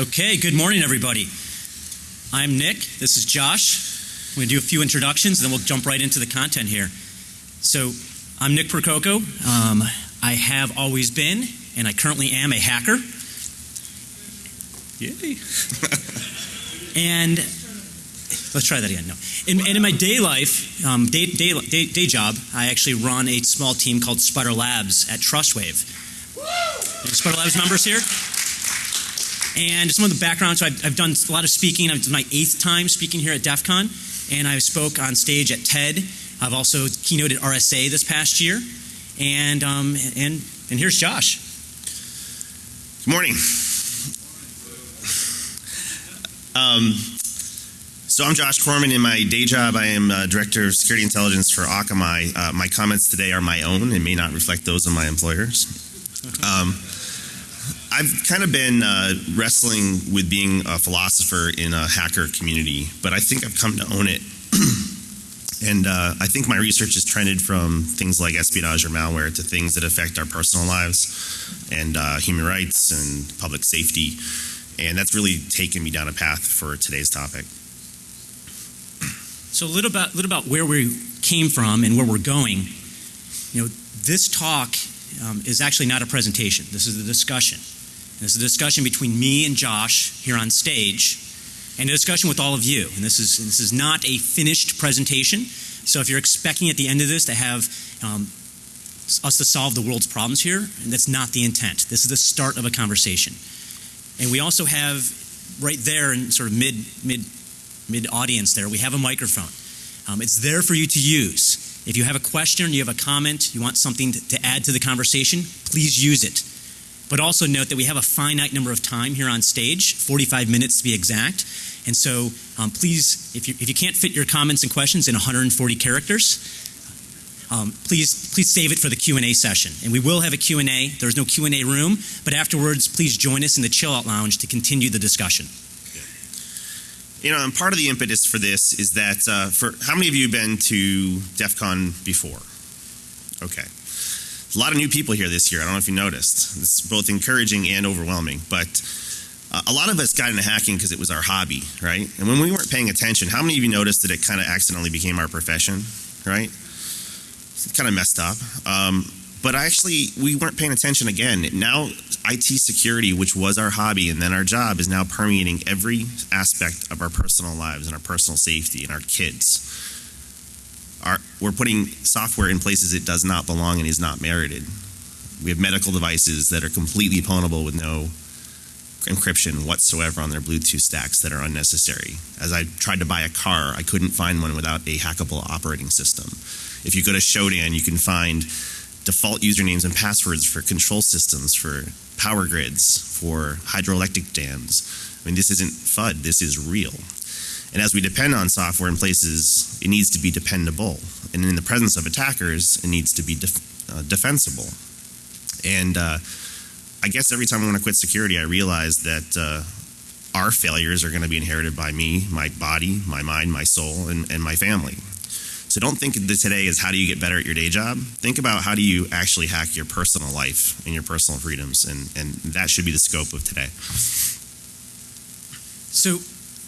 Okay, good morning, everybody. I'm Nick. This is Josh. I'm going to do a few introductions, and then we'll jump right into the content here. So, I'm Nick Percoco. Um, I have always been, and I currently am, a hacker. Yay. and let's try that again. No. In, and in my day life, um, day, day, day, day job, I actually run a small team called SpiderLabs at Trustwave. Any SpiderLabs members here? And some of the background, so I've, I've done a lot of speaking. It's my eighth time speaking here at DEF CON, and I spoke on stage at TED. I've also keynoted RSA this past year. And, um, and, and here's Josh. Good morning. Um, so I'm Josh Corman. In my day job, I am uh, Director of Security Intelligence for Akamai. Uh, my comments today are my own and may not reflect those of my employers. Um, I've kind of been uh, wrestling with being a philosopher in a hacker community, but I think I've come to own it. and uh, I think my research has trended from things like espionage or malware to things that affect our personal lives and uh, human rights and public safety. And that's really taken me down a path for today's topic. So a little about, little about where we came from and where we're going. You know, this talk um, is actually not a presentation. This is a discussion. This is a discussion between me and Josh here on stage, and a discussion with all of you. And this is this is not a finished presentation. So if you're expecting at the end of this to have um, us to solve the world's problems here, and that's not the intent. This is the start of a conversation. And we also have right there in sort of mid mid mid audience there, we have a microphone. Um, it's there for you to use. If you have a question, you have a comment, you want something to, to add to the conversation, please use it. But also note that we have a finite number of time here on stage, 45 minutes to be exact. And so um, please, if you, if you can't fit your comments and questions in 140 characters, um, please please save it for the Q&A session. And we will have a Q&A. There's no Q&A room, but afterwards, please join us in the chill out lounge to continue the discussion. You know, and part of the impetus for this is that uh, for how many of you have been to DEF CON before? Okay. A lot of new people here this year. I don't know if you noticed. It's both encouraging and overwhelming. But uh, a lot of us got into hacking because it was our hobby, right? And when we weren't paying attention, how many of you noticed that it kind of accidentally became our profession, right? It's kind of messed up. Um, but actually, we weren't paying attention again. Now, IT security, which was our hobby and then our job, is now permeating every aspect of our personal lives and our personal safety and our kids. We're putting software in places it does not belong and is not merited. We have medical devices that are completely pwnable with no encryption whatsoever on their Bluetooth stacks that are unnecessary. As I tried to buy a car, I couldn't find one without a hackable operating system. If you go to Shodan, you can find default usernames and passwords for control systems, for power grids, for hydroelectric dams. I mean, this isn't FUD, this is real. And as we depend on software in places, it needs to be dependable. And in the presence of attackers, it needs to be def uh, defensible. And uh, I guess every time I want to quit security, I realize that uh, our failures are going to be inherited by me, my body, my mind, my soul, and, and my family. So don't think that today is how do you get better at your day job. Think about how do you actually hack your personal life and your personal freedoms, and, and that should be the scope of today. So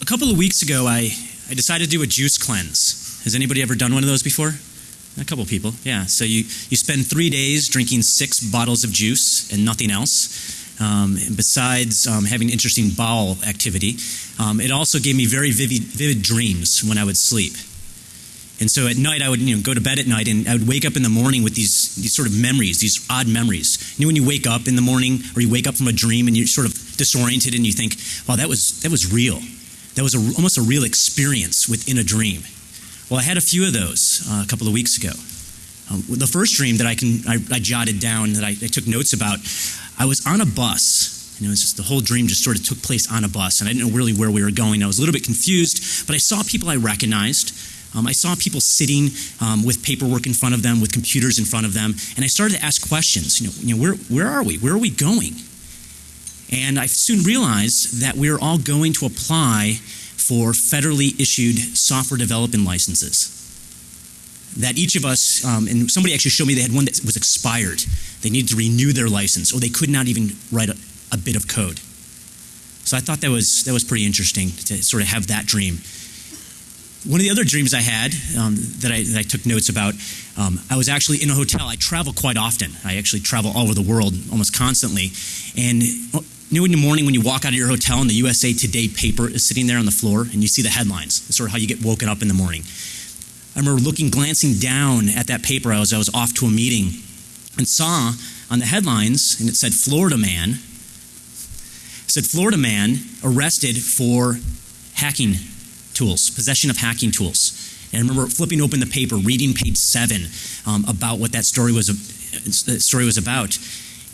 a couple of weeks ago, I, I decided to do a juice cleanse. Has anybody ever done one of those before? A couple people, yeah. So you, you spend three days drinking six bottles of juice and nothing else. Um, and besides um, having interesting bowel activity, um, it also gave me very vivid, vivid dreams when I would sleep. And so at night, I would you know, go to bed at night and I would wake up in the morning with these, these sort of memories, these odd memories. You know, when you wake up in the morning or you wake up from a dream and you're sort of disoriented and you think, wow, that was, that was real. That was a, almost a real experience within a dream. Well, I had a few of those uh, a couple of weeks ago. Um, the first dream that I, can, I, I jotted down, that I, I, took notes about, I was on a bus. And it was just the whole dream just sort of took place on a bus, and I didn't know really where we were going. I was a little bit confused, but I saw people I recognized. Um, I saw people sitting um, with paperwork in front of them, with computers in front of them, and I started to ask questions. You know, you know where, where are we? Where are we going? And I soon realized that we were all going to apply for federally issued software development licenses. That each of us, um, and somebody actually showed me they had one that was expired. They needed to renew their license, or they could not even write a, a bit of code. So I thought that was that was pretty interesting to sort of have that dream. One of the other dreams I had um, that, I, that I took notes about, um, I was actually in a hotel. I travel quite often. I actually travel all over the world almost constantly. And you know, in the morning when you walk out of your hotel and the USA Today paper is sitting there on the floor and you see the headlines, it's sort of how you get woken up in the morning. I remember looking, glancing down at that paper as I was off to a meeting and saw on the headlines, and it said Florida man, said Florida man arrested for hacking tools, possession of hacking tools. And I remember flipping open the paper, reading page seven um, about what that story was. That story was about,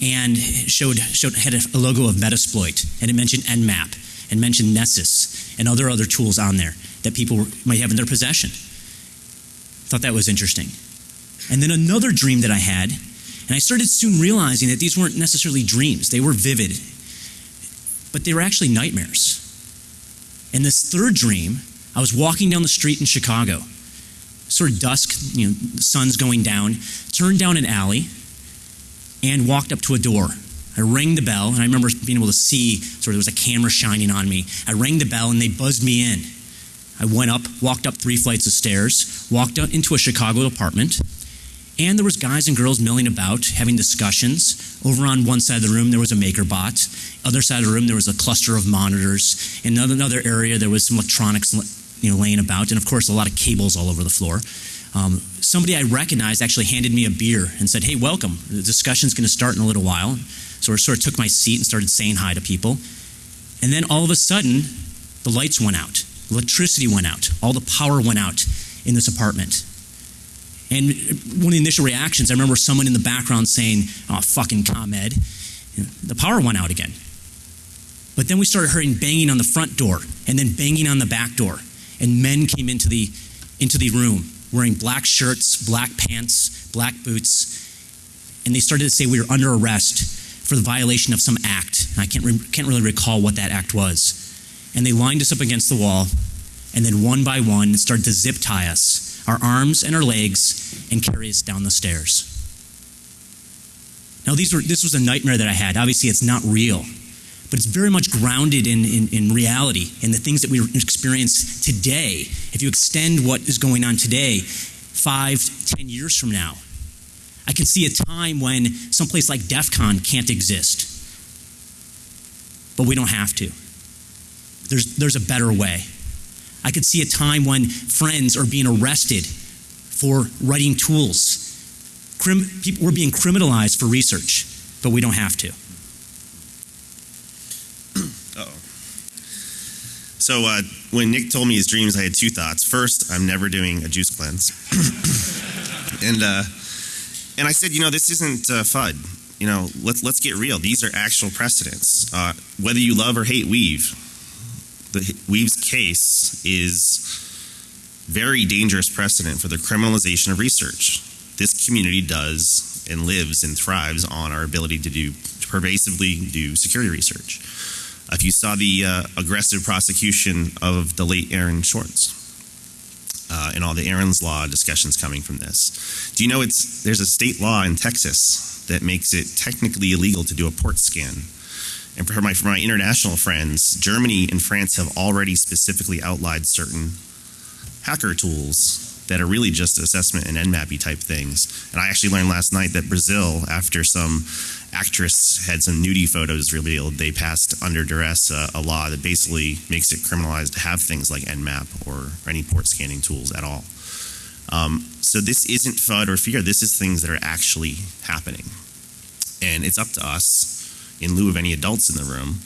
and showed showed had a logo of Metasploit, and it mentioned Nmap, and mentioned Nessus, and other other tools on there that people might have in their possession. Thought that was interesting. And then another dream that I had, and I started soon realizing that these weren't necessarily dreams; they were vivid, but they were actually nightmares. In this third dream, I was walking down the street in Chicago, sort of dusk, you know, sun's going down, turned down an alley and walked up to a door. I rang the bell, and I remember being able to see sort of there was a camera shining on me. I rang the bell, and they buzzed me in. I went up, walked up three flights of stairs, walked out into a Chicago apartment, and there was guys and girls milling about, having discussions. Over on one side of the room, there was a MakerBot. Other side of the room, there was a cluster of monitors. In another area, there was some electronics you know, laying about, and of course, a lot of cables all over the floor. Um, somebody I recognized actually handed me a beer and said, "Hey, welcome. The discussion's going to start in a little while." So I sort of took my seat and started saying hi to people. And then all of a sudden, the lights went out, electricity went out, all the power went out in this apartment. And one of the initial reactions, I remember someone in the background saying, "Oh, fucking ComEd." The power went out again. But then we started hearing banging on the front door and then banging on the back door and men came into the into the room wearing black shirts, black pants, black boots, and they started to say we were under arrest for the violation of some act. I can't re- can't really recall what that act was. And they lined us up against the wall, and then one by one started to zip tie us, our arms and our legs, and carry us down the stairs. Now these were this was a nightmare that I had. Obviously, it's not real but it's very much grounded in, in, in, reality and the things that we experience today. If you extend what is going on today, five, ten years from now, I can see a time when someplace like DEF CON can't exist. But we don't have to. There's, there's a better way. I could see a time when friends are being arrested for writing tools. Crim, people, we're being criminalized for research, but we don't have to. So uh, when Nick told me his dreams, I had two thoughts. First, I'm never doing a juice cleanse, and uh, and I said, you know, this isn't uh, FUD. You know, let's let's get real. These are actual precedents. Uh, whether you love or hate weev, the weev's case is very dangerous precedent for the criminalization of research. This community does and lives and thrives on our ability to do to pervasively do security research. If you saw the uh, aggressive prosecution of the late Aaron Swartz uh, and all the Aaron's Law discussions coming from this, do you know it's there's a state law in Texas that makes it technically illegal to do a port scan? And for my for my international friends, Germany and France have already specifically outlawed certain hacker tools that are really just assessment and Nmappy type things. And I actually learned last night that Brazil, after some actress had some nudie photos revealed, they passed under duress a law that basically makes it criminalized to have things like Nmap or any port scanning tools at all. Um, so this isn't FUD or fear. This is things that are actually happening, and it's up to us, in lieu of any adults in the room,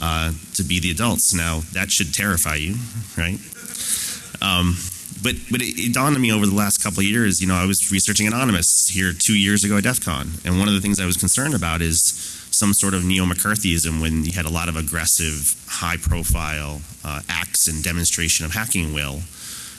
uh, to be the adults. Now that should terrify you, right? Um, but but it, it, dawned on me over the last couple of years. You know, I was researching Anonymous here two years ago at DEF CON, and one of the things I was concerned about is some sort of neo McCarthyism when you had a lot of aggressive, high profile uh, acts and demonstration of hacking will.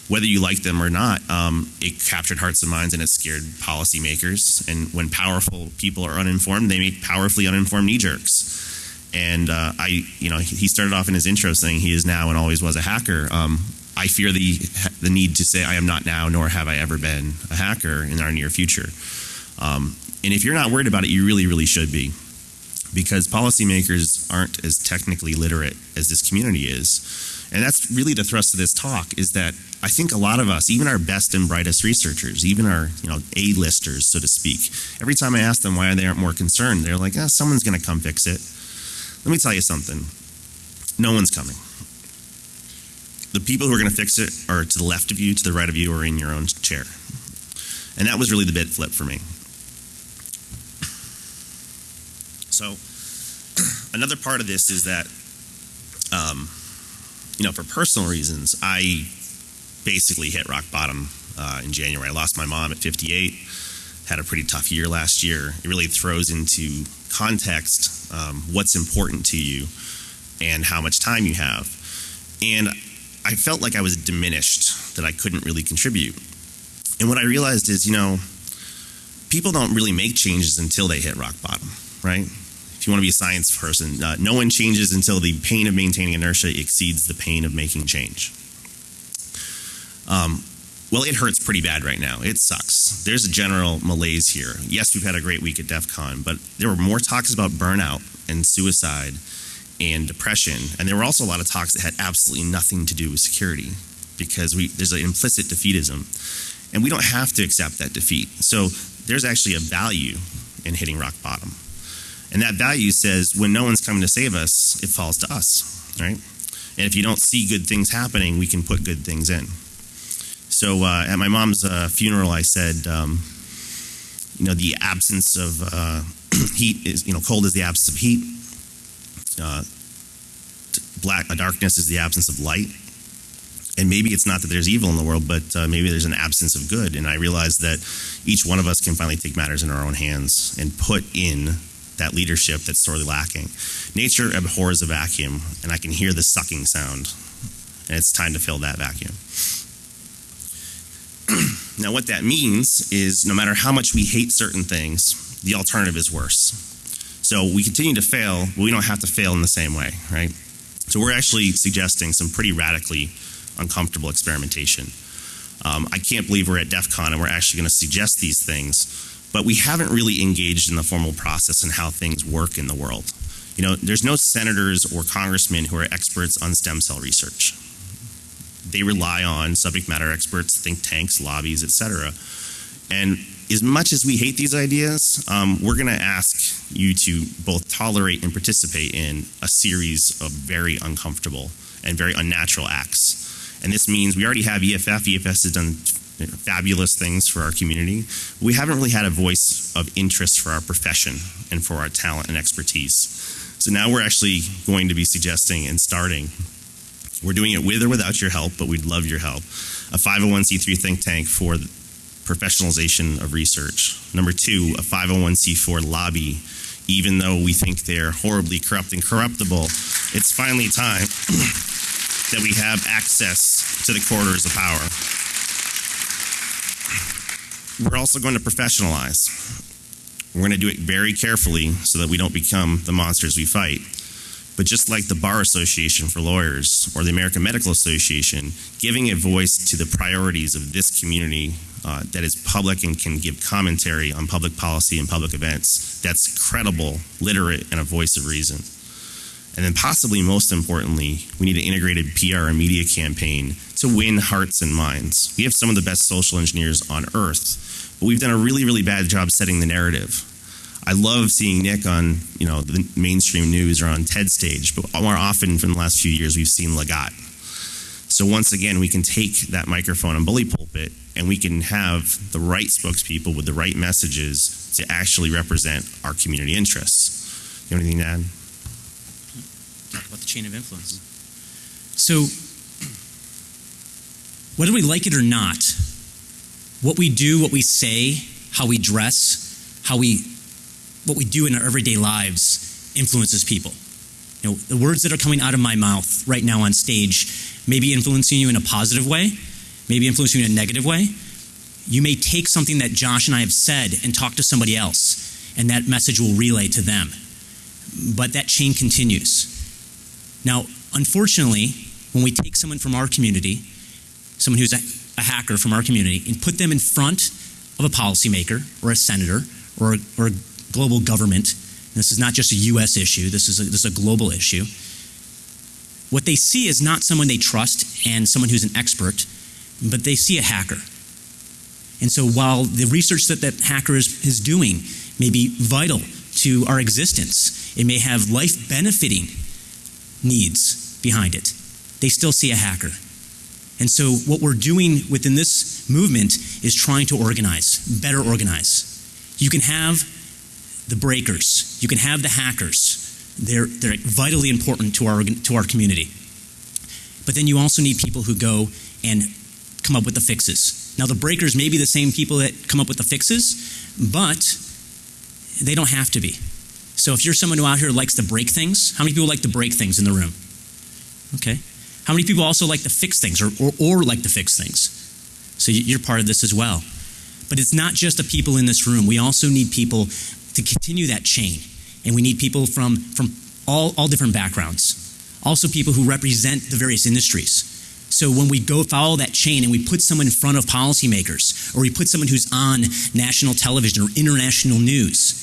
Whether you like them or not, um, it captured hearts and minds and it scared policymakers. And when powerful people are uninformed, they make powerfully uninformed knee jerks. And uh, I, you know, he started off in his intro saying he is now and always was a hacker. Um, I fear the the need to say I am not now, nor have I ever been a hacker in our near future. Um, and if you're not worried about it, you really, really should be. because policymakers aren't as technically literate as this community is. And that's really the thrust of this talk is that I think a lot of us, even our best and brightest researchers, even our, you know, A-listers, so to speak, every time I ask them why they aren't more concerned, they're like, ah, someone's going to come fix it. Let me tell you something. No one's coming. The people who are going to fix it are to the left of you, to the right of you, or in your own chair. And that was really the bit flip for me. So, another part of this is that, um, you know, for personal reasons, I basically hit rock bottom uh, in January. I lost my mom at 58, had a pretty tough year last year. It really throws into context um, what's important to you and how much time you have. And I felt like I was diminished, that I couldn't really contribute. And what I realized is, you know, people don't really make changes until they hit rock bottom, right? If you want to be a science person, uh, no one changes until the pain of maintaining inertia exceeds the pain of making change. Um, well, it hurts pretty bad right now. It sucks. There's a general malaise here. Yes, we've had a great week at DEF CON, but there were more talks about burnout and suicide and depression. And there were also a lot of talks that had absolutely nothing to do with security because we, there's an implicit defeatism. And we don't have to accept that defeat. So there's actually a value in hitting rock bottom. And that value says when no one's coming to save us, it falls to us, right? And if you don't see good things happening, we can put good things in. So uh, at my mom's uh, funeral, I said, um, you know, the absence of uh, heat is, you know, cold is the absence of heat. Uh, black darkness is the absence of light. And maybe it's not that there's evil in the world, but uh, maybe there's an absence of good. And I realized that each one of us can finally take matters in our own hands and put in that leadership that's sorely lacking. Nature abhors a vacuum, and I can hear the sucking sound. And it's time to fill that vacuum. now, what that means is no matter how much we hate certain things, the alternative is worse. So we continue to fail, but we don't have to fail in the same way, right? So we're actually suggesting some pretty radically uncomfortable experimentation. Um, I can't believe we're at DEF CON and we're actually going to suggest these things, but we haven't really engaged in the formal process and how things work in the world. You know, there's no senators or congressmen who are experts on stem cell research. They rely on subject matter experts, think tanks, lobbies, etc. And as much as we hate these ideas, um, we're going to ask you to both tolerate and participate in a series of very uncomfortable and very unnatural acts. And this means we already have EFF. EFS has done fabulous things for our community. We haven't really had a voice of interest for our profession and for our talent and expertise. So now we're actually going to be suggesting and starting. We're doing it with or without your help, but we'd love your help. A 501c3 think tank for professionalization of research. Number two, a 501c4 lobby. Even though we think they're horribly corrupt and corruptible, it's finally time that we have access to the corridors of power. We're also going to professionalize. We're going to do it very carefully so that we don't become the monsters we fight. But just like the Bar Association for Lawyers or the American Medical Association, giving a voice to the priorities of this community uh, that is public and can give commentary on public policy and public events that's credible, literate, and a voice of reason. And then, possibly most importantly, we need an integrated PR and media campaign to win hearts and minds. We have some of the best social engineers on earth, but we've done a really, really bad job setting the narrative. I love seeing Nick on, you know, the mainstream news or on TED stage, but more often from the last few years, we've seen Lagat. So once again, we can take that microphone and bully pulpit, and we can have the right spokespeople with the right messages to actually represent our community interests. You have anything to add? Talk about the chain of influence. So, whether we like it or not, what we do, what we say, how we dress, how we, what we do in our everyday lives influences people. You know, the words that are coming out of my mouth right now on stage may be influencing you in a positive way, maybe influencing you in a negative way. You may take something that Josh and I have said and talk to somebody else, and that message will relay to them. But that chain continues. Now, unfortunately, when we take someone from our community, someone who's a, a hacker from our community, and put them in front of a policymaker or a senator or, or a global government, This is not just a U.S. issue. This is a, this is a global issue. What they see is not someone they trust and someone who's an expert, but they see a hacker. And so while the research that that hacker is, is doing may be vital to our existence, it may have life benefiting needs behind it, they still see a hacker. And so what we're doing within this movement is trying to organize, better organize. You can have the breakers, you can have the hackers. They're, they're vitally important to our, to our community. But then you also need people who go and come up with the fixes. Now, the breakers may be the same people that come up with the fixes, but they don't have to be. So, if you're someone who out here likes to break things, how many people like to break things in the room? Okay. How many people also like to fix things or, or, or like to fix things? So, you're part of this as well. But it's not just the people in this room. We also need people to continue that chain. And we need people from, from all, all different backgrounds. Also, people who represent the various industries. So when we go follow that chain and we put someone in front of policymakers, or we put someone who's on national television or international news,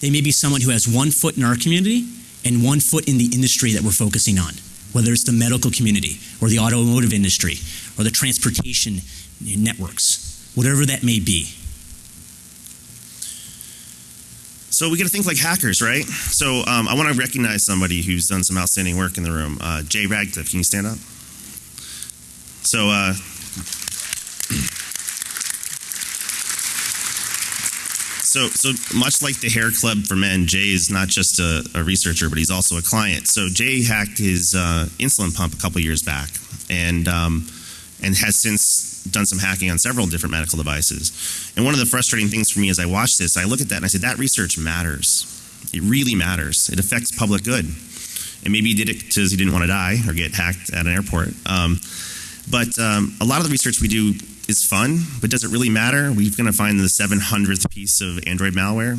they may be someone who has one foot in our community and one foot in the industry that we're focusing on, whether it's the medical community or the automotive industry or the transportation networks, whatever that may be. So we got to think like hackers, right? So um, I want to recognize somebody who's done some outstanding work in the room. Uh, Jay Radcliffe, can you stand up? So, uh, so, so much like the Hair Club for Men, Jay is not just a, a researcher, but he's also a client. So Jay hacked his uh, insulin pump a couple years back, and um, and has since done some hacking on several different medical devices. And one of the frustrating things for me as I watch this, I look at that and I say that research matters. It really matters. It affects public good. And maybe he did it because he didn't want to die or get hacked at an airport. Um, but um, a lot of the research we do is fun, but does it really matter? We're going to find the 700th piece of Android malware.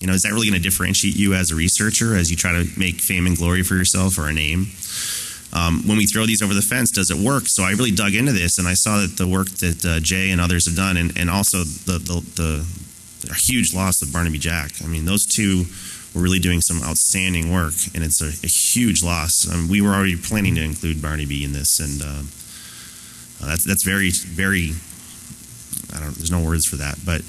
You know, is that really going to differentiate you as a researcher as you try to make fame and glory for yourself or a name? Um, when we throw these over the fence, does it work? So I really dug into this, and I saw that the work that uh, Jay and others have done, and, and also the, the, the huge loss of Barnaby Jack. I mean, those two were really doing some outstanding work, and it's a, a huge loss. Um, we were already planning to include Barnaby in this, and uh, uh, that's that's very very. I don't. There's no words for that, but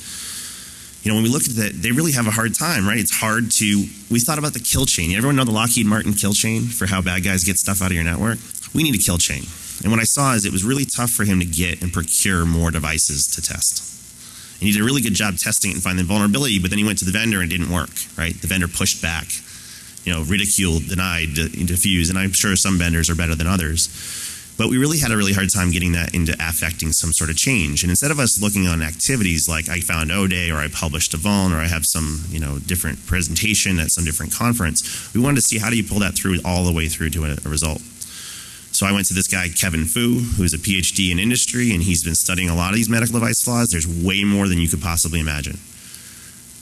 you know, when we look at that, they really have a hard time, right? It's hard to. We thought about the kill chain. Everyone know the Lockheed Martin kill chain for how bad guys get stuff out of your network. We need a kill chain, and what I saw is it was really tough for him to get and procure more devices to test. And he did a really good job testing it and finding the vulnerability, but then he went to the vendor and it didn't work, right? The vendor pushed back, you know, ridiculed, denied, diffused, and I'm sure some vendors are better than others. But we really had a really hard time getting that into affecting some sort of change. And instead of us looking on activities like I found O-Day or I published a vuln or I have some, you know, different presentation at some different conference, we wanted to see how do you pull that through all the way through to a, a result. So I went to this guy, Kevin Fu, who's a PhD in industry, and he's been studying a lot of these medical device flaws. There's way more than you could possibly imagine.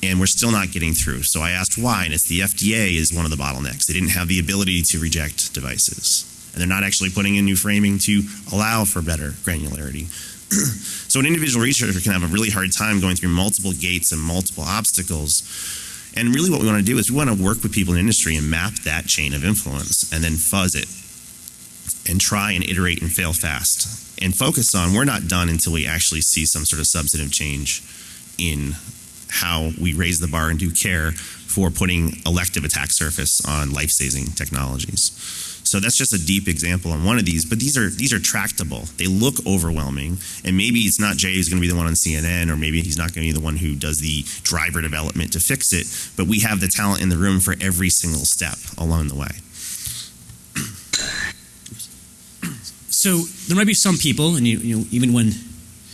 And we're still not getting through. So I asked why, and it's the FDA is one of the bottlenecks. They didn't have the ability to reject devices and they're not actually putting in new framing to allow for better granularity. so an individual researcher can have a really hard time going through multiple gates and multiple obstacles. And really what we want to do is we want to work with people in industry and map that chain of influence and then fuzz it and try and iterate and fail fast and focus on we're not done until we actually see some sort of substantive change in how we raise the bar and do care for putting elective attack surface on life-saving technologies. So that's just a deep example on one of these, but these are these are tractable. They look overwhelming, and maybe it's not Jay who's going to be the one on CNN, or maybe he's not going to be the one who does the driver development to fix it. But we have the talent in the room for every single step along the way. So there might be some people, and you, you know, even when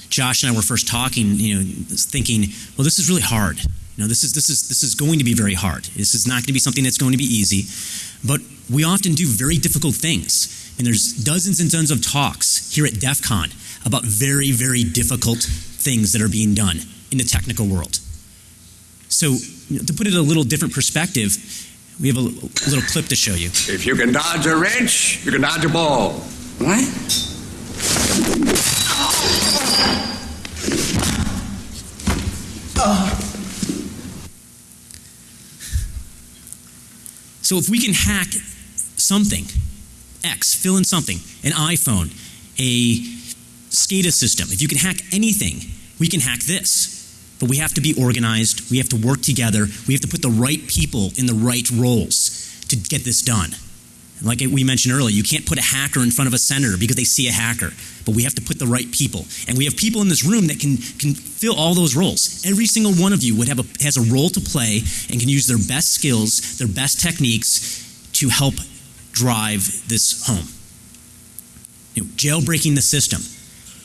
Josh and I were first talking, you know, thinking, well, this is really hard. You know, this is this is this is going to be very hard. This is not going to be something that's going to be easy. But we often do very difficult things. And there's dozens and dozens of talks here at DEF CON about very, very difficult things that are being done in the technical world. So, you know, to put it in a little different perspective, we have a, a little clip to show you. If you can dodge a wrench, you can dodge a ball. What? So if we can hack something, X, fill in something, an iPhone, a SCADA system, if you can hack anything, we can hack this. But we have to be organized, we have to work together, we have to put the right people in the right roles to get this done. Like we mentioned earlier, you can't put a hacker in front of a senator because they see a hacker. But we have to put the right people, and we have people in this room that can can fill all those roles. Every single one of you would have a, has a role to play and can use their best skills, their best techniques to help drive this home. You know, jailbreaking the system.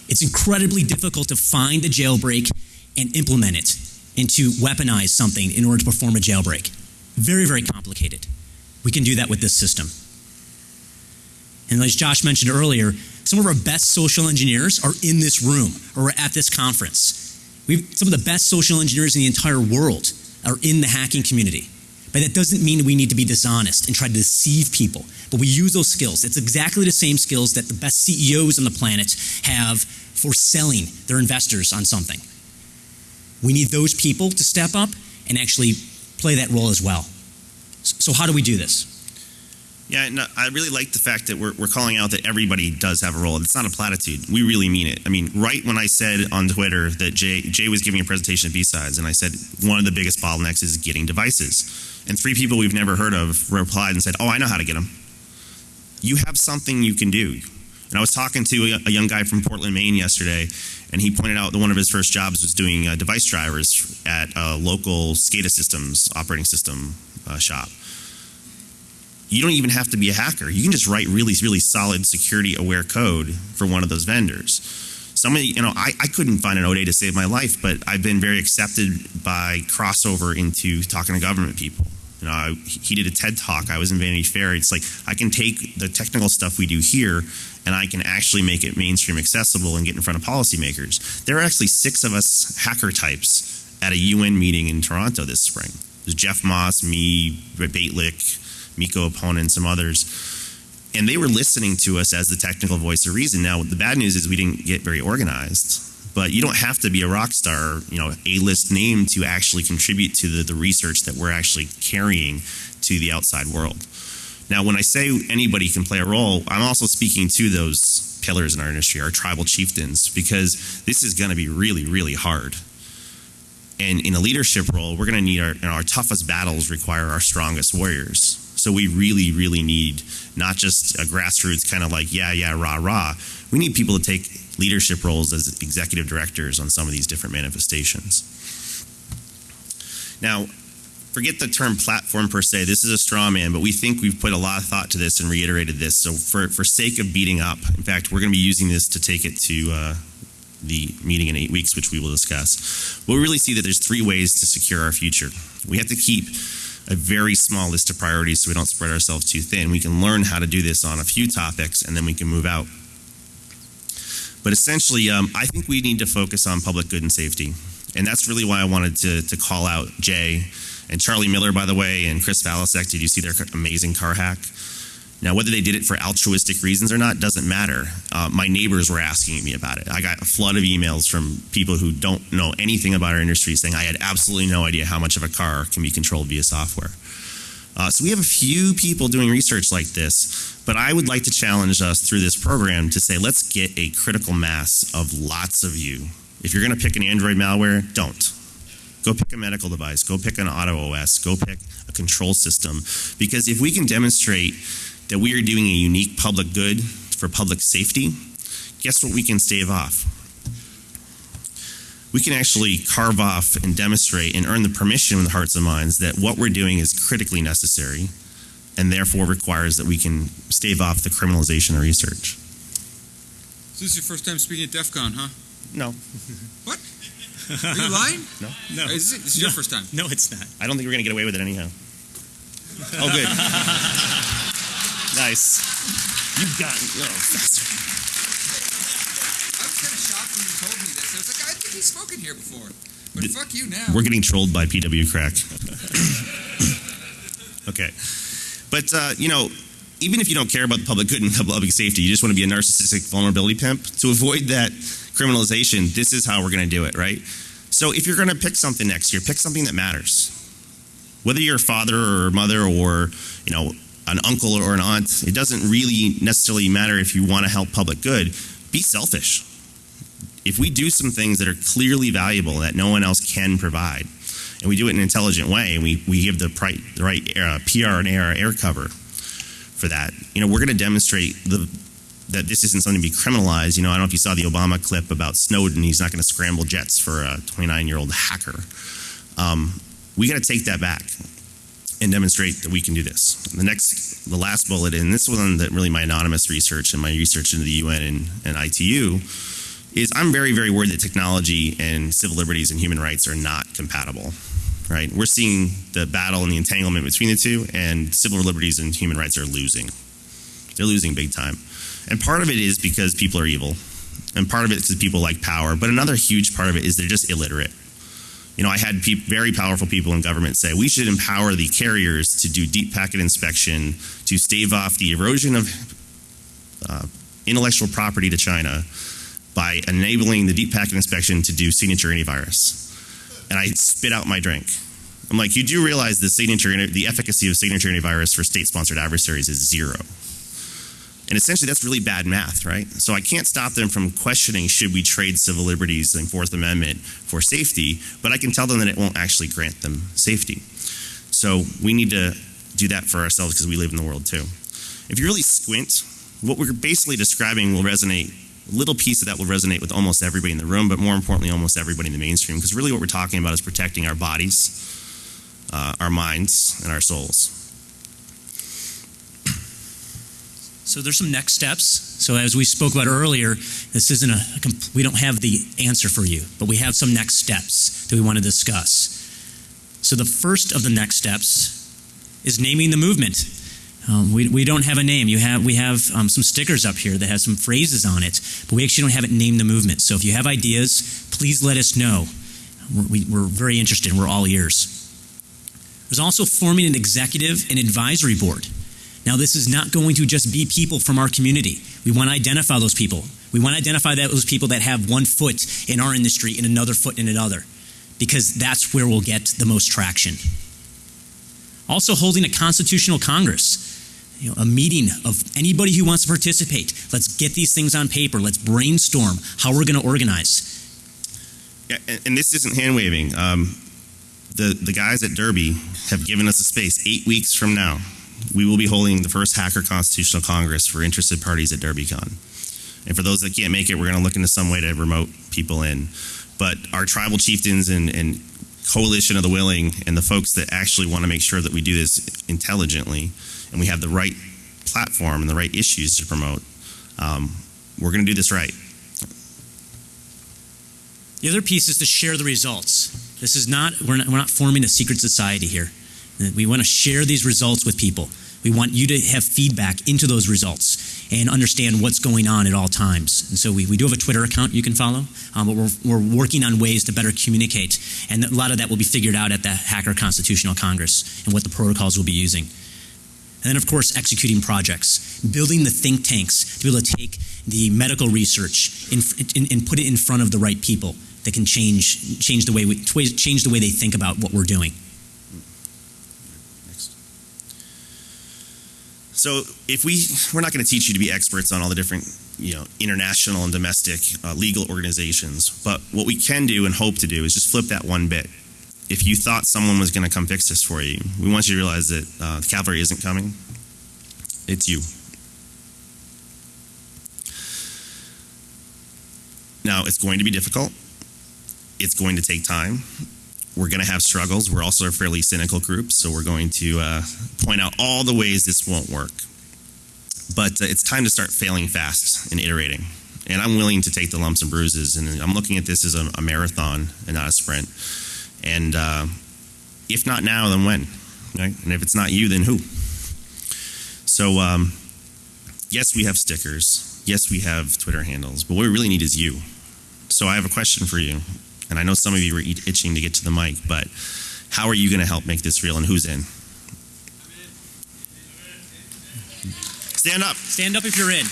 It's incredibly difficult to find a jailbreak and implement it and to weaponize something in order to perform a jailbreak. Very, very complicated. We can do that with this system. And as Josh mentioned earlier, some of our best social engineers are in this room or at this conference. We've, some of the best social engineers in the entire world are in the hacking community. But that doesn't mean we need to be dishonest and try to deceive people. But we use those skills. It's exactly the same skills that the best CEOs on the planet have for selling their investors on something. We need those people to step up and actually play that role as well. So, how do we do this? Yeah, no, I really like the fact that we're, we're calling out that everybody does have a role. It's not a platitude. We really mean it. I mean, right when I said on Twitter that Jay, Jay was giving a presentation at B-Sides, and I said one of the biggest bottlenecks is getting devices. And three people we've never heard of replied and said, Oh, I know how to get them. You have something you can do. And I was talking to a, young guy from Portland, Maine yesterday, and he pointed out that one of his first jobs was doing uh, device drivers at a local SCADA systems operating system uh, shop you don't even have to be a hacker. You can just write really, really solid security aware code for one of those vendors. Somebody, you know, I, I couldn't find an ODA to save my life, but I've been very accepted by crossover into talking to government people. You know, I, he did a TED talk. I was in Vanity Fair. It's like I can take the technical stuff we do here and I can actually make it mainstream accessible and get in front of policymakers. There are actually six of us hacker types at a UN meeting in Toronto this spring. There's Jeff Moss, me, Baitlick, Mikko Hyppönen, and some others. And they were listening to us as the technical voice of reason. Now, the bad news is we didn't get very organized. But you don't have to be a rock star, you know, A-list name to actually contribute to the, the research that we're actually carrying to the outside world. Now, when I say anybody can play a role, I'm also speaking to those pillars in our industry, our tribal chieftains, because this is going to be really, really hard. And in a leadership role, we're going to need our, our toughest battles require our strongest warriors. So we really, really need not just a grassroots kind of like, yeah, yeah, rah, rah. We need people to take leadership roles as executive directors on some of these different manifestations. Now, forget the term platform per se. This is a straw man, but we think we've put a lot of thought to this and reiterated this. So, for, for sake of beating up, in fact, we're going to be using this to take it to uh, the meeting in eight weeks, which we will discuss. We'll really see that there's three ways to secure our future. We have to keep a very small list of priorities so we don't spread ourselves too thin. We can learn how to do this on a few topics and then we can move out. But essentially, um, I think we need to focus on public good and safety. And that's really why I wanted to, to call out Jay and Charlie Miller, by the way, and Chris Valasek. Did you see their amazing car hack? Now, whether they did it for altruistic reasons or not doesn't matter. Uh, my neighbors were asking me about it. I got a flood of emails from people who don't know anything about our industry saying I had absolutely no idea how much of a car can be controlled via software. Uh, so we have a few people doing research like this, but I would like to challenge us through this program to say let's get a critical mass of lots of you. If you're going to pick an Android malware, don't. Go pick a medical device. Go pick an auto OS. Go pick a control system. Because if we can demonstrate that we are doing a unique public good for public safety, guess what we can stave off? We can actually carve off and demonstrate and earn the permission in the hearts and minds that what we're doing is critically necessary and therefore requires that we can stave off the criminalization of research. So this is your first time speaking at DEF CON, huh? No, what? Are you lying? No. No. Is it? This is your first time. No, it's not. I don't think we're going to get away with it anyhow. Oh, good. Nice. You got. Oh, faster. I was kind of shocked when you told me this. I was like, I think he's spoken here before. But Did- fuck you now. We're getting trolled by PW Crack. okay. But, uh, you know, even if you don't care about the public good and public safety, you just want to be a narcissistic vulnerability pimp, to avoid that criminalization, this is how we're going to do it, right? So if you're going to pick something next year, pick something that matters. Whether you're a father or a mother or you know, an uncle or an aunt. It doesn't really necessarily matter if you want to help public good. Be selfish. If we do some things that are clearly valuable that no one else can provide, and we do it in an intelligent way, and we, we give the, pri- the right uh, PR and AR air cover for that, you know, we're going to demonstrate the that this isn't something to be criminalized. You know, I don't know if you saw the Obama clip about Snowden. He's not going to scramble jets for a 29 year old hacker. Um, we got to take that back and demonstrate that we can do this. The next, the last bullet, and this one that really my anonymous research and my research into the UN and, and ITU is I'm very, very worried that technology and civil liberties and human rights are not compatible. Right? We're seeing the battle and the entanglement between the two, and civil liberties and human rights are losing. They're losing big time. And part of it is because people are evil, and part of it is because people like power. But another huge part of it is they're just illiterate. You know, I had peop very powerful people in government say we should empower the carriers to do deep packet inspection to stave off the erosion of uh, intellectual property to China by enabling the deep packet inspection to do signature antivirus. And I spit out my drink. I'm like, you do realize the signature, the efficacy of signature antivirus for state-sponsored adversaries is zero. And essentially, that's really bad math, right? So I can't stop them from questioning should we trade civil liberties and Fourth Amendment for safety, but I can tell them that it won't actually grant them safety. So we need to do that for ourselves because we live in the world too. If you really squint, what we're basically describing will resonate. A little piece of that will resonate with almost everybody in the room, but more importantly, almost everybody in the mainstream. Because really, what we're talking about is protecting our bodies, uh, our minds, and our souls. So there's some next steps. So as we spoke about earlier, this isn't a, we don't have the answer for you, but we have some next steps that we want to discuss. So the first of the next steps is naming the movement. Um, we, we don't have a name. You have we have um, some stickers up here that have some phrases on it, but we actually don't have it named the movement. So if you have ideas, please let us know. We're, we, we're very interested. We're all ears. There's also forming an executive and advisory board. Now, this is not going to just be people from our community. We want to identify those people. We want to identify those people that have one foot in our industry and another foot in another, because that's where we'll get the most traction. Also, holding a constitutional Congress, you know, a meeting of anybody who wants to participate. Let's get these things on paper. Let's brainstorm how we're going to organize. Yeah, and, this isn't hand waving. Um, the the guys at Derby have given us a space. Eight weeks from now, we will be holding the first Hacker Constitutional Congress for interested parties at DerbyCon. And for those that can't make it, we're going to look into some way to remote people in. But our tribal chieftains and, and coalition of the willing and the folks that actually want to make sure that we do this intelligently and we have the right platform and the right issues to promote, um, we're going to do this right. The other piece is to share the results. This is not we're not, we're not forming a secret society here. We want to share these results with people. We want you to have feedback into those results and understand what's going on at all times. And so we, we do have a Twitter account you can follow, um, but we're, we're working on ways to better communicate. And a lot of that will be figured out at the Hacker Constitutional Congress and what the protocols we'll be using. And then, of course, executing projects, building the think tanks to be able to take the medical research and, and put it in front of the right people that can change change the way we change the way they think about what we're doing. So if we we're not going to teach you to be experts on all the different you know international and domestic uh, legal organizations, but what we can do and hope to do is just flip that one bit. If you thought someone was going to come fix this for you, we want you to realize that uh, the cavalry isn't coming. It's you. Now it's going to be difficult. It's going to take time we're going to have struggles. We're also a fairly cynical group, so we're going to uh, point out all the ways this won't work. But uh, it's time to start failing fast and iterating. And I'm willing to take the lumps and bruises. And I'm looking at this as a, a marathon and not a sprint. And uh, if not now, then when? Right? And if it's not you, then who? So, um, yes, we have stickers. Yes, we have Twitter handles. But what we really need is you. So I have a question for you and I know some of you are itching to get to the mic, but how are you going to help make this real and who's in? Stand up. Stand up if you're in.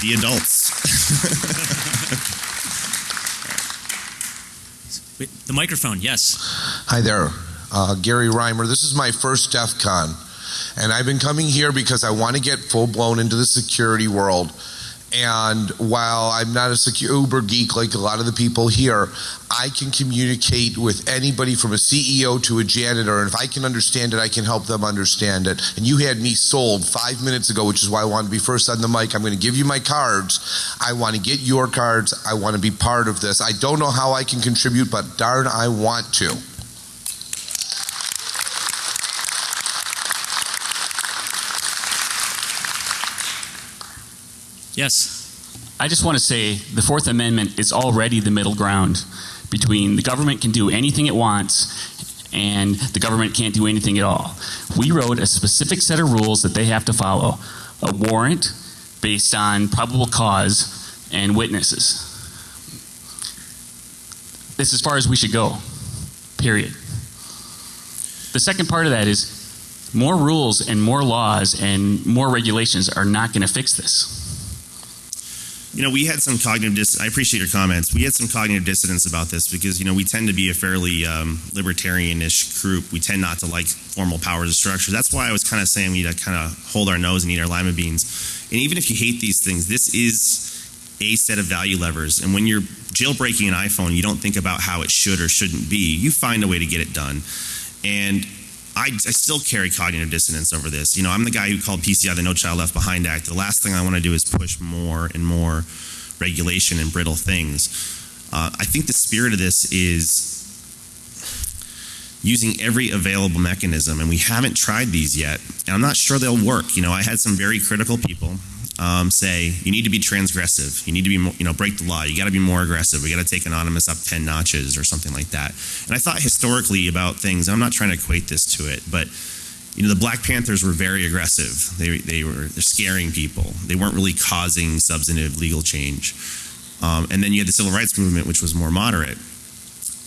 the adults. Wait, the microphone, yes. Hi there, uh, Gary Reimer. This is my first DEF CON, and I've been coming here because I want to get full blown into the security world. And while I'm not a secure uber geek like a lot of the people here, I can communicate with anybody from a CEO to a janitor. And if I can understand it, I can help them understand it. And you had me sold five minutes ago, which is why I wanted to be first on the mic. I'm going to give you my cards. I want to get your cards. I want to be part of this. I don't know how I can contribute, but darn, I want to. Yes. I just want to say the Fourth Amendment is already the middle ground between the government can do anything it wants and the government can't do anything at all. We wrote a specific set of rules that they have to follow a warrant based on probable cause and witnesses. That's as far as we should go, period. The second part of that is more rules and more laws and more regulations are not going to fix this. You know, we had some cognitive dis. I appreciate your comments. We had some cognitive dissonance about this because you know we tend to be a fairly um, libertarian-ish group. We tend not to like formal powers of structure. That's why I was kind of saying we need to kind of hold our nose and eat our lima beans. And even if you hate these things, this is a set of value levers. And when you're jailbreaking an iPhone, you don't think about how it should or shouldn't be. You find a way to get it done. And I, I, still carry cognitive dissonance over this. You know, I'm the guy who called PCI the No Child Left Behind Act. The last thing I want to do is push more and more regulation and brittle things. Uh, I think the spirit of this is using every available mechanism, and we haven't tried these yet. And I'm not sure they'll work. You know, I had some very critical people um, say you need to be transgressive. You need to be, you know, break the law. You got to be more aggressive. We got to take anonymous up ten notches or something like that. And I thought historically about things. I'm not trying to equate this to it, but you know, the Black Panthers were very aggressive. They they were they're scaring people. They weren't really causing substantive legal change. Um, and then you had the civil rights movement, which was more moderate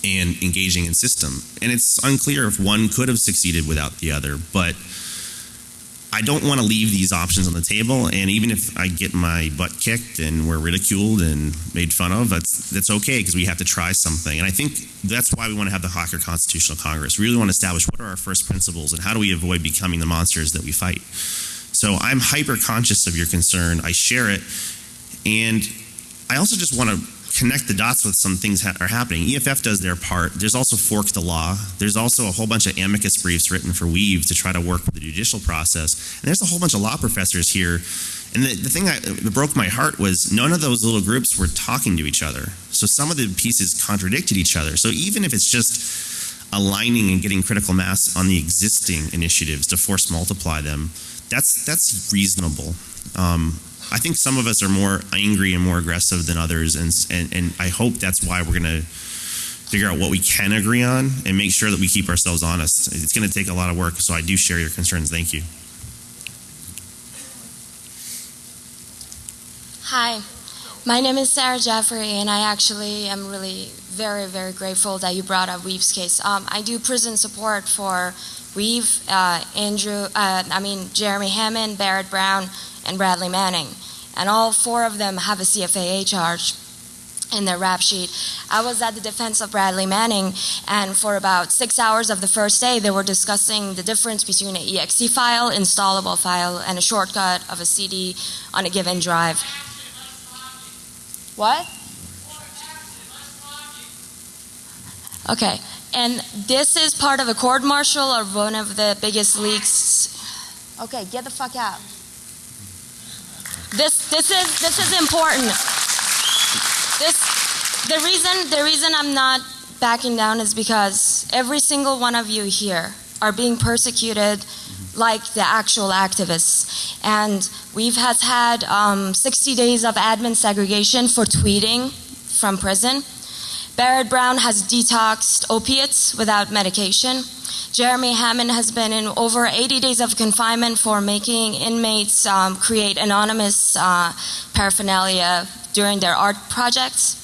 and engaging in system. And it's unclear if one could have succeeded without the other, but I don't want to leave these options on the table. And even if I get my butt kicked and we're ridiculed and made fun of, that's that's okay because we have to try something. And I think that's why we want to have the Hacker Constitutional Congress. We really want to establish what are our first principles and how do we avoid becoming the monsters that we fight. So I'm hyper conscious of your concern. I share it, and I also just want to connect the dots with some things that are happening. EFF does their part. There's also Fork the Law. There's also a whole bunch of amicus briefs written for weev to try to work with the judicial process. And there's a whole bunch of law professors here. And the, the thing that broke my heart was none of those little groups were talking to each other. So some of the pieces contradicted each other. So even if it's just aligning and getting critical mass on the existing initiatives to force multiply them, that's that's reasonable. Um, I think some of us are more angry and more aggressive than others, and and, and I hope that's why we're going to figure out what we can agree on and make sure that we keep ourselves honest. It's going to take a lot of work, so I do share your concerns. Thank you. Hi, my name is Sarah Jeffrey, and I actually am really very, very grateful that you brought up weev's case. Um, I do prison support for weev, uh, Andrew, uh, I mean Jeremy Hammond, Barrett Brown, and Bradley Manning, and all four of them have a CFAA charge in their rap sheet. I was at the defense of Bradley Manning, and for about six hours of the first day, they were discussing the difference between an exe file, installable file, and a shortcut of a CD on a given drive. What? Okay, and this is part of a court martial or one of the biggest leaks. Okay, get the fuck out. This this is this is important. This the reason the reason I'm not backing down is because every single one of you here are being persecuted like the actual activists. And weev has had um, 60 days of admin segregation for tweeting from prison. Barrett Brown has detoxed opiates without medication. Jeremy Hammond has been in over 80 days of confinement for making inmates um, create anonymous uh, paraphernalia during their art projects.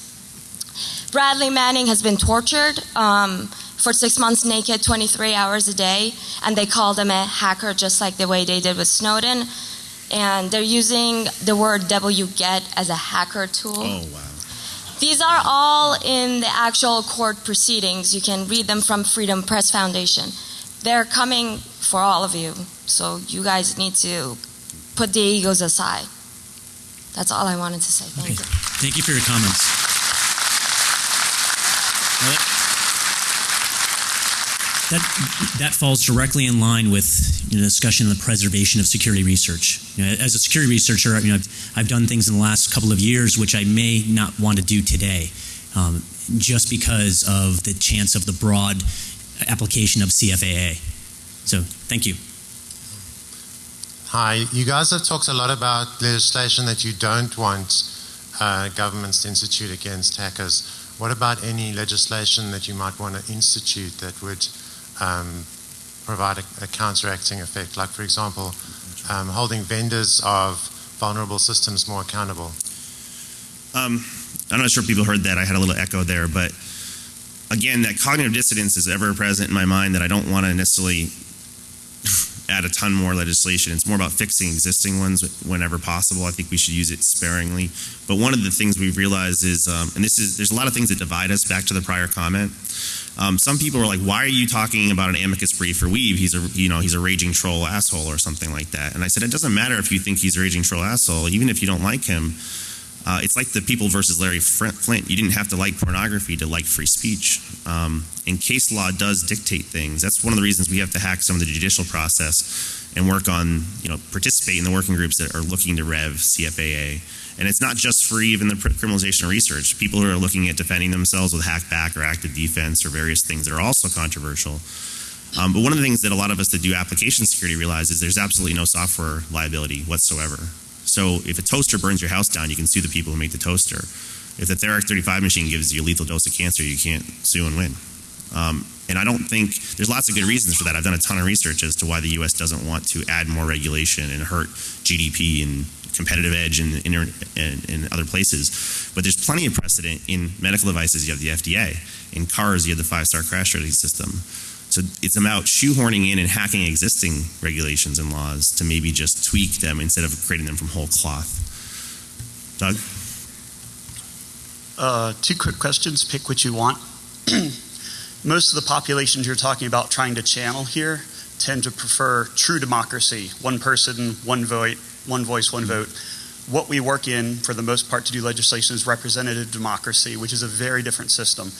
Bradley Manning has been tortured um, for six months naked, 23 hours a day, and they called him a hacker just like the way they did with Snowden. and they're using the word wget as a hacker tool. Oh wow. These are all in the actual court proceedings. You can read them from Freedom Press Foundation. They're coming for all of you, so you guys need to put the egos aside. That's all I wanted to say. Thank Okay. you. Thank you for your comments. That, that falls directly in line with you know, the discussion of the preservation of security research. You know, as a security researcher, you know, I've, I've done things in the last couple of years which I may not want to do today, um, just because of the chance of the broad application of CFAA. So, thank you. Hi, you guys have talked a lot about legislation that you don't want uh, governments to institute against hackers. What about any legislation that you might want to institute that would um, provide a, a counteracting effect? Like, for example, um, holding vendors of vulnerable systems more accountable. Um, I'm not sure people heard that. I had a little echo there, but again, that cognitive dissonance is ever present in my mind that I don't want to necessarily add a ton more legislation. It's more about fixing existing ones whenever possible. I think we should use it sparingly. But one of the things we've realized is, um, and this is, there's a lot of things that divide us. Back to the prior comment, um, some people are like, "Why are you talking about an amicus brief for weev? He's a, you know, he's a raging troll asshole or something like that." And I said, it doesn't matter if you think he's a raging troll asshole, even if you don't like him. Uh, it's like the people versus Larry Flynt. You didn't have to like pornography to like free speech. Um, and case law does dictate things. That's one of the reasons we have to hack some of the judicial process and work on, you know, participate in the working groups that are looking to rev CFAA. And it's not just for even the criminalization research. People who are looking at defending themselves with hackback or active defense or various things that are also controversial. Um, but one of the things that a lot of us that do application security realize is there's absolutely no software liability whatsoever. So if a toaster burns your house down, you can sue the people who make the toaster. If the Therac 35 machine gives you a lethal dose of cancer, you can't sue and win. Um, and I don't think there's lots of good reasons for that. I've done a ton of research as to why the U.S. doesn't want to add more regulation and hurt GDP and competitive edge in, in, in, other places. But there's plenty of precedent in medical devices. You have the FDA. In cars, you have the five-star crash rating system. So it's about shoehorning in and hacking existing regulations and laws to maybe just tweak them instead of creating them from whole cloth. Doug? Uh, two quick questions. Pick what you want. Most of the populations you're talking about trying to channel here tend to prefer true democracy one person, one vote, one voice, one vote. What we work in, for the most part, to do legislation is representative democracy, which is a very different system.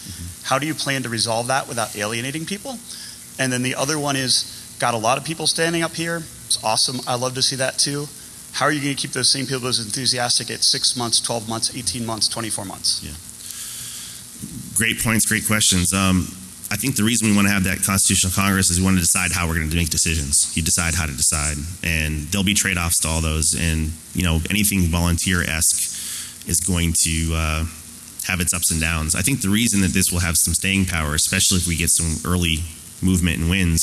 How do you plan to resolve that without alienating people? And then the other one is got a lot of people standing up here. It's awesome. I love to see that too. How are you going to keep those same people as enthusiastic at six months, 12 months, 18 months, 24 months? Yeah. Great points, great questions. Um, I think the reason we want to have that constitutional Congress is we want to decide how we're going to make decisions. You decide how to decide, and there'll be trade-offs to all those. And you know, anything volunteer-esque is going to uh, have its ups and downs. I think the reason that this will have some staying power, especially if we get some early movement and wins,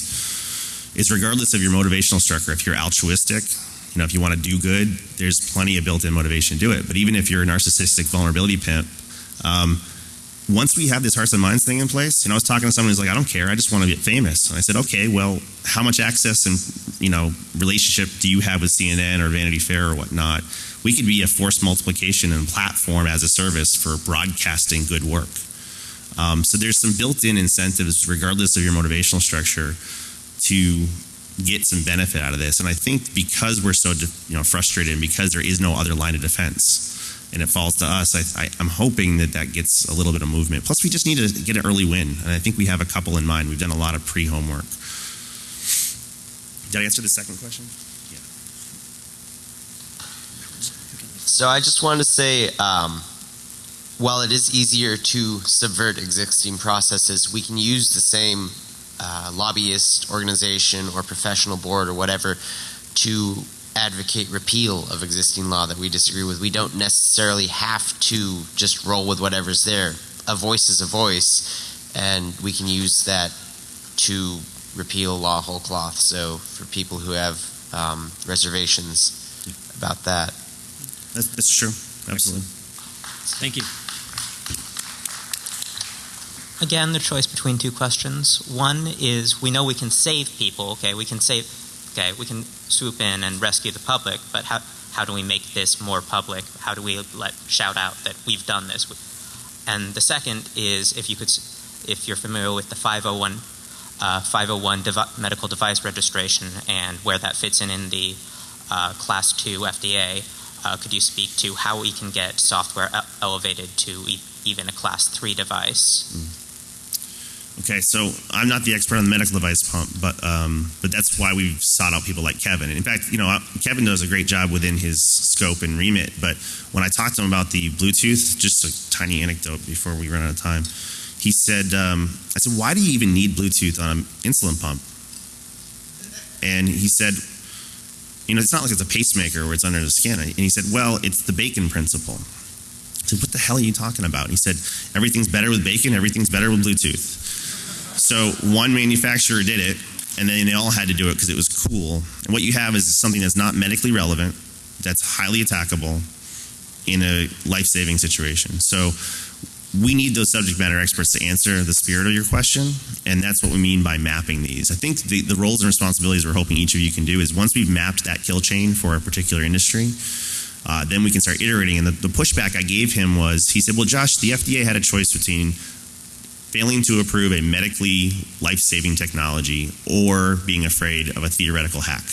is regardless of your motivational structure. If you're altruistic, you know, if you want to do good, there's plenty of built-in motivation to do it. But even if you're a narcissistic vulnerability pimp. Um, once we have this hearts and minds thing in place, and I was talking to someone who's like, I don't care, I just want to get famous. And I said, okay, well, how much access and you know relationship do you have with CNN or Vanity Fair or whatnot? We could be a force multiplication and platform as a service for broadcasting good work. Um, so there's some built-in incentives, regardless of your motivational structure, to get some benefit out of this. And I think because we're so you know frustrated and because there is no other line of defense and it falls to us, I, I, I'm hoping that that gets a little bit of movement. Plus, we just need to get an early win, and I think we have a couple in mind. We've done a lot of pre-homework. Did I answer the second question? Yeah. So I just wanted to say, um, while it is easier to subvert existing processes, we can use the same uh, lobbyist organization or professional board or whatever to advocate repeal of existing law that we disagree with. We don't necessarily have to just roll with whatever's there. A voice is a voice, and we can use that to repeal law whole cloth. So for people who have um, reservations about that. That's, that's true. Absolutely. Thank you. Again, the choice between two questions. One is we know we can save people. Okay, we can save. Okay, we can swoop in and rescue the public, but how, how do we make this more public? How do we let shout out that we've done this? And the second is if you could, if you're familiar with the 501, uh, 501 devi- medical device registration and where that fits in in the uh, Class 2 FDA, uh, could you speak to how we can get software elevated to e- even a Class 3 device? Okay, so I'm not the expert on the medical device pump, but um, but that's why we've sought out people like Kevin. And in fact, you know, Kevin does a great job within his scope and remit. But when I talked to him about the Bluetooth, just a tiny anecdote before we run out of time, he said, um, "I said, why do you even need Bluetooth on an insulin pump?" And he said, "You know, it's not like it's a pacemaker where it's under the skin." And he said, "Well, it's the bacon principle." I said, "What the hell are you talking about?" And he said, "Everything's better with bacon. Everything's better with Bluetooth." So one manufacturer did it, and then they all had to do it because it was cool. And what you have is something that's not medically relevant, that's highly attackable in a life-saving situation. So we need those subject matter experts to answer the spirit of your question, and that's what we mean by mapping these. I think the, the roles and responsibilities we're hoping each of you can do is once we've mapped that kill chain for a particular industry, uh, then we can start iterating. And the, the pushback I gave him was, he said, "Well, Josh, the FDA had a choice between failing to approve a medically life-saving technology or being afraid of a theoretical hack."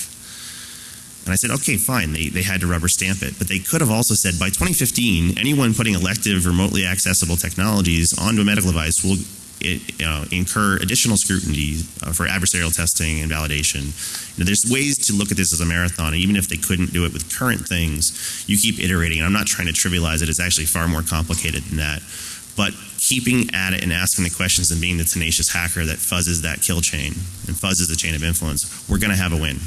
And I said, okay, fine. They, they had to rubber stamp it. But they could have also said by 2015, anyone putting elective, remotely accessible technologies onto a medical device will it, you know, incur additional scrutiny uh, for adversarial testing and validation. You know, there's ways to look at this as a marathon, and even if they couldn't do it with current things, you keep iterating. And I'm not trying to trivialize it; it's actually far more complicated than that. But keeping at it and asking the questions and being the tenacious hacker that fuzzes that kill chain and fuzzes the chain of influence, we're going to have a win.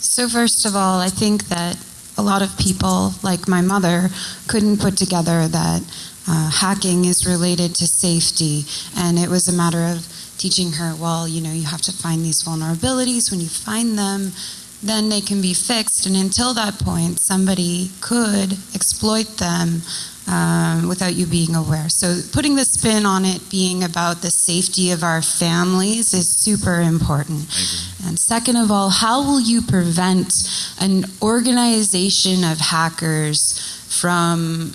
So, first of all, I think that a lot of people, like my mother, couldn't put together that uh, hacking is related to safety. And it was a matter of teaching her, well, you know, you have to find these vulnerabilities. When you find them, then they can be fixed. And until that point, somebody could exploit them um, without you being aware. So, putting the spin on it being about the safety of our families is super important. And second of all, how will you prevent an organization of hackers from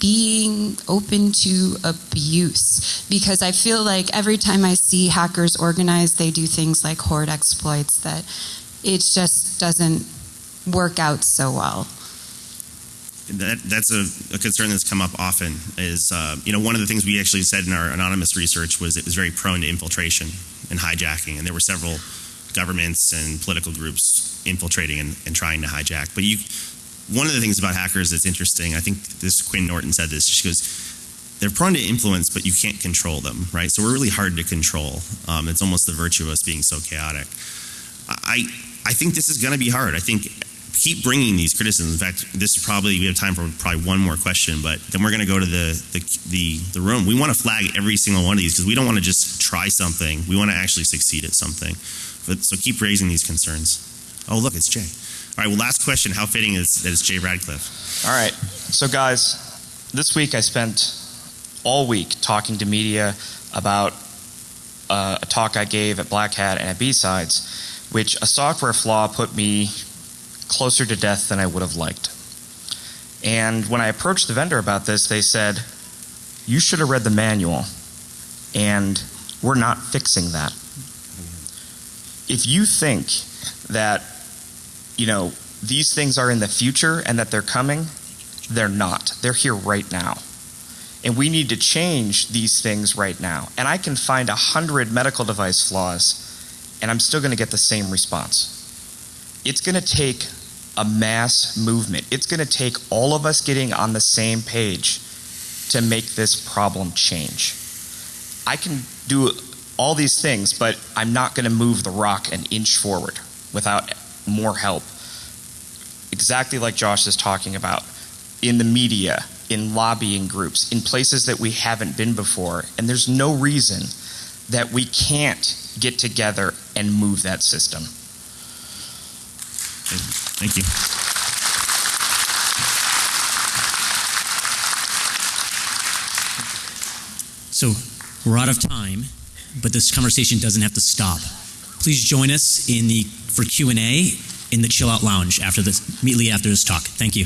being open to abuse? Because I feel like every time I see hackers organize, they do things like hoard exploits that it just doesn't work out so well. That, that's a, a concern that's come up often. Is uh, you know one of the things we actually said in our anonymous research was it was very prone to infiltration and hijacking, and there were several governments and political groups infiltrating and, and trying to hijack. But you, one of the things about hackers that's interesting, I think this Quinn Norton said this. She goes, they're prone to influence, but you can't control them, right? So we're really hard to control. Um, it's almost the virtue of us being so chaotic. I I think this is going to be hard. I think keep bringing these criticisms. In fact, this is probably we have time for probably one more question, but then we're going to go to the the the, the room. We want to flag every single one of these because we don't want to just try something. We want to actually succeed at something. But, so keep raising these concerns. Oh, look, it's Jay. All right. Well, last question. How fitting is that it's Jay Radcliffe? All right. So, guys, this week I spent all week talking to media about uh, a talk I gave at Black Hat and at B-Sides, which a software flaw put me closer to death than I would have liked. And when I approached the vendor about this, they said, You should have read the manual, and we're not fixing that. If you think that, you know, these things are in the future and that they're coming, they're not. They're here right now. And we need to change these things right now. And I can find a hundred medical device flaws, and I'm still going to get the same response. It's going to take a mass movement. It's going to take all of us getting on the same page to make this problem change. I can do all these things, but I'm not going to move the rock an inch forward without more help. Exactly like Josh is talking about in the media, in lobbying groups, in places that we haven't been before. And there's no reason that we can't get together and move that system. Thank you. So we're out of time, but this conversation doesn't have to stop. Please join us in the for Q and A in the Chill Out Lounge after this, immediately after this talk. Thank you.